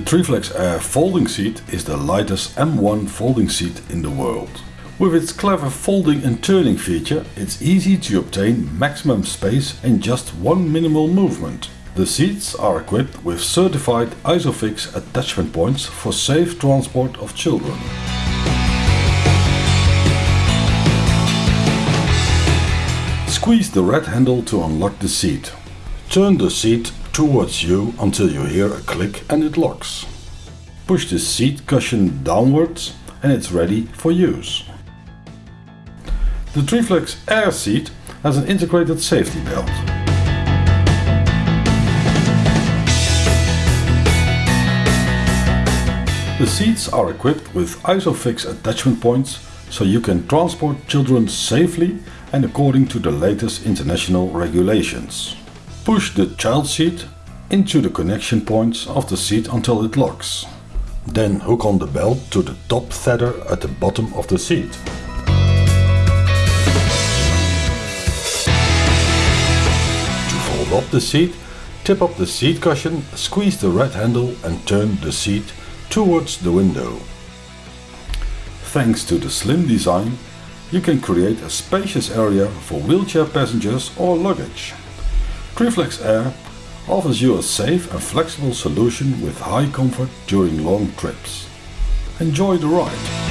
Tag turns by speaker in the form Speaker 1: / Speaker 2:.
Speaker 1: Triflex Air folding seat is the lightest M1 folding seat in the world. With its clever folding and turning feature, it's easy to obtain maximum space in just one minimal movement. The seats are equipped with certified ISOFIX attachment points for safe transport of children. Squeeze the red handle to unlock the seat. Turn the seat towards you until you hear a click and it locks. Push the seat cushion downwards and it's ready for use. The Triflex Air seat has an integrated safety belt. The seats are equipped with ISOFIX attachment points so you can transport children safely and according to the latest international regulations. Push the child seat into the connection points of the seat until it locks. Then hook on the belt to the top tether at the bottom of the seat. To fold up the seat, tip up the seat cushion, squeeze the red handle and turn the seat towards the window. Thanks to the slim design, you can create a spacious area for wheelchair passengers or luggage. Triflex Air offers you a safe and flexible solution with high comfort during long trips. Enjoy the ride!